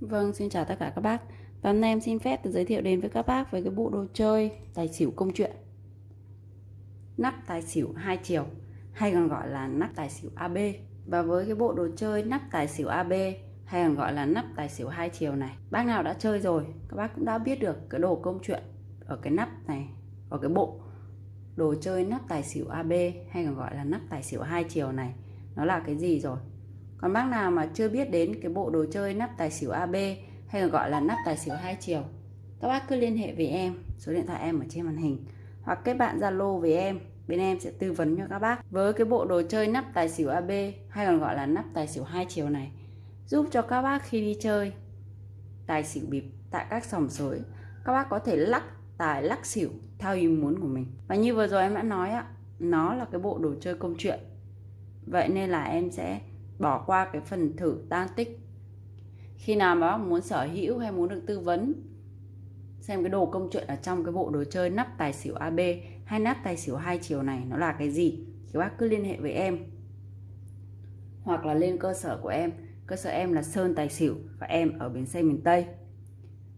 Vâng, xin chào tất cả các bác. Và hôm nay em xin phép giới thiệu đến với các bác về cái bộ đồ chơi tài xỉu công chuyện. Nắp tài xỉu hai chiều hay còn gọi là nắp tài xỉu AB. Và với cái bộ đồ chơi nắp tài xỉu AB hay còn gọi là nắp tài xỉu hai chiều này, bác nào đã chơi rồi, các bác cũng đã biết được cái đồ công chuyện ở cái nắp này, ở cái bộ đồ chơi nắp tài xỉu AB hay còn gọi là nắp tài xỉu hai chiều này nó là cái gì rồi còn bác nào mà chưa biết đến cái bộ đồ chơi nắp tài xỉu AB hay còn gọi là nắp tài xỉu hai chiều, các bác cứ liên hệ với em, số điện thoại em ở trên màn hình, hoặc kết bạn Zalo với em, bên em sẽ tư vấn cho các bác với cái bộ đồ chơi nắp tài xỉu AB hay còn gọi là nắp tài xỉu hai chiều này, giúp cho các bác khi đi chơi, tài xỉu bịp tại các sòng sới, các bác có thể lắc tài, lắc xỉu theo ý muốn của mình. Và như vừa rồi em đã nói ạ nó là cái bộ đồ chơi công chuyện. Vậy nên là em sẽ bỏ qua cái phần thử tan tích. Khi nào mà bác muốn sở hữu hay muốn được tư vấn, xem cái đồ công chuyện ở trong cái bộ đồ chơi nắp tài xỉu AB hay nắp tài xỉu hai chiều này nó là cái gì thì bác cứ liên hệ với em. Hoặc là lên cơ sở của em, cơ sở em là Sơn Tài Xỉu và em ở bến xe miền Tây.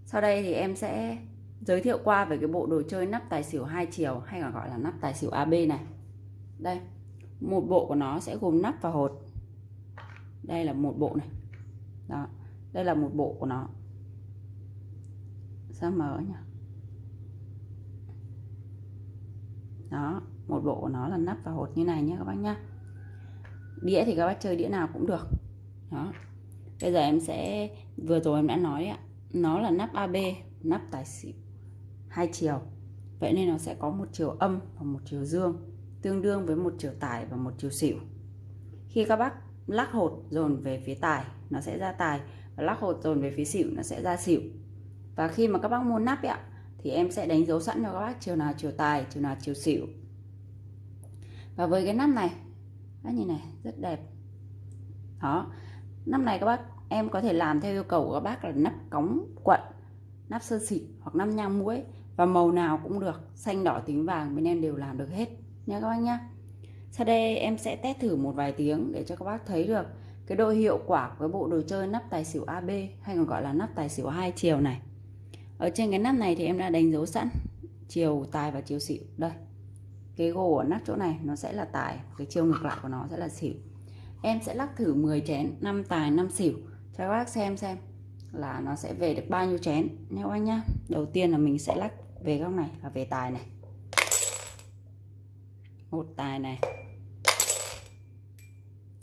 Sau đây thì em sẽ giới thiệu qua về cái bộ đồ chơi nắp tài xỉu hai chiều hay còn gọi là nắp tài xỉu AB này. Đây, một bộ của nó sẽ gồm nắp và hột đây là một bộ này. Đó, đây là một bộ của nó. Sao mở nhỉ? Đó, một bộ của nó là nắp và hột như này nhé các bác nhá. Đĩa thì các bác chơi đĩa nào cũng được. Đó. Bây giờ em sẽ, vừa rồi em đã nói ạ, nó là nắp AB nắp tài xỉu, hai chiều. Vậy nên nó sẽ có một chiều âm và một chiều dương, tương đương với một chiều tài và một chiều xỉu. Khi các bác lắc hột dồn về phía tài, nó sẽ ra tài. Và lắc hột dồn về phía xỉu, nó sẽ ra xỉu. Và khi mà các bác mua nắp ạ, thì em sẽ đánh dấu sẵn cho các bác, chiều nào chiều tài, chiều nào chiều xỉu. Và với cái nắp này các nhìn này, rất đẹp. Đó. Nắp này các bác, em có thể làm theo yêu cầu của các bác là nắp cống quận, nắp sơn xịt hoặc nắp nhang muối và màu nào cũng được, xanh, đỏ, tím, vàng, bên em đều làm được hết. Nha các bác nhé sau đây em sẽ test thử một vài tiếng để cho các bác thấy được cái độ hiệu quả của cái bộ đồ chơi nắp tài xỉu AB hay còn gọi là nắp tài xỉu hai chiều này. Ở trên cái nắp này thì em đã đánh dấu sẵn chiều tài và chiều xỉu. Đây, cái gồ ở nắp chỗ này nó sẽ là tài, cái chiều ngược lại của nó sẽ là xỉu. Em sẽ lắc thử 10 chén 5 tài 5 xỉu. Cho các bác xem xem là nó sẽ về được bao nhiêu chén. Nha các bác nhá. Đầu tiên là mình sẽ lắc về góc này là về tài này một tài này.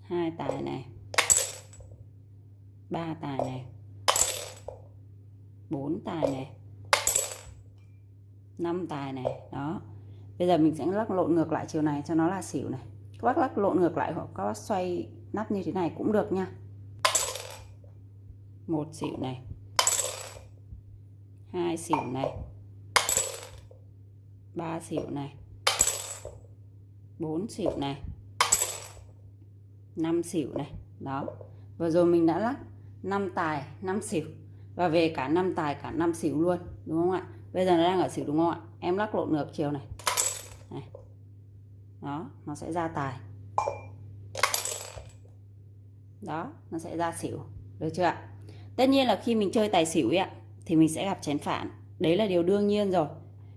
Hai tài này. Ba tài này. Bốn tài này. Năm tài này. Đó. Bây giờ mình sẽ lắc lộn ngược lại chiều này cho nó là xỉu này. Các bác lắc lộn ngược lại hoặc các bác xoay nắp như thế này cũng được nha. Một xỉu này. Hai xỉu này. Ba xỉu này. 4 xỉu này. 5 xỉu này. Đó. Vừa rồi mình đã lắc 5 tài 5 xỉu. Và về cả 5 tài, cả 5 xỉu luôn. Đúng không ạ? Bây giờ nó đang ở xỉu đúng không ạ? Em lắc lộn ngược chiều này. này. Đó, nó sẽ ra tài. Đó, nó sẽ ra xỉu. Được chưa ạ? Tất nhiên là khi mình chơi tài xỉu ấy ạ, thì mình sẽ gặp chén phản. Đấy là điều đương nhiên rồi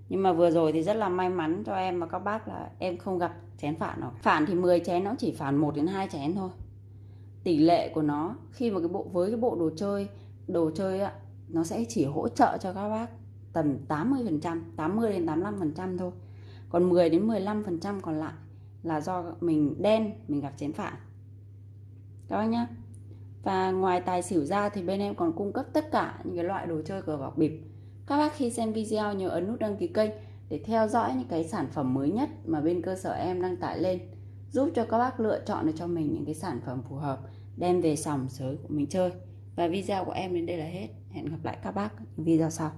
nhưng mà vừa rồi thì rất là may mắn cho em và các bác là em không gặp chén phản nào. Phản thì 10 chén, nó chỉ phản 1 đến 2 chén thôi. Tỷ lệ của nó, khi mà cái bộ, với cái bộ đồ chơi đồ chơi ạ nó sẽ chỉ hỗ trợ cho các bác tầm 80 phần trăm 80 đến 85 phần trăm thôi. Còn 10 đến 15 phần trăm còn lại là do mình đen, mình gặp chén phản. Các bác nhá. Và ngoài tài xỉu ra thì bên em còn cung cấp tất cả những cái loại đồ chơi cờ bạc bịp các bác khi xem video nhớ ấn nút đăng ký kênh để theo dõi những cái sản phẩm mới nhất mà bên cơ sở em đăng tải lên, giúp cho các bác lựa chọn được cho mình những cái sản phẩm phù hợp, đem về sòng sới của mình chơi. Và video của em đến đây là hết. Hẹn gặp lại các bác ở video sau.